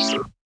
Peace.